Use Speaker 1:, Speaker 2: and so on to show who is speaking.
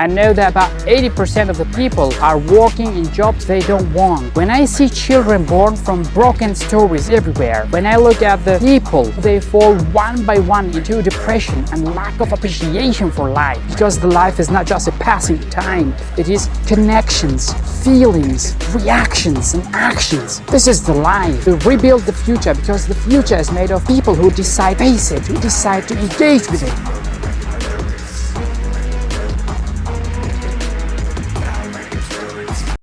Speaker 1: I know that about 80% of the people are working in jobs they don't want. When I see children born from broken stories everywhere, when I look at the people, they fall one by one into depression and lack of appreciation for life. Because the life is not just a passing time, it is connections, feelings, reactions and actions. This is the life. We rebuild the future because the future is made of people who decide face it, who decide to engage with it.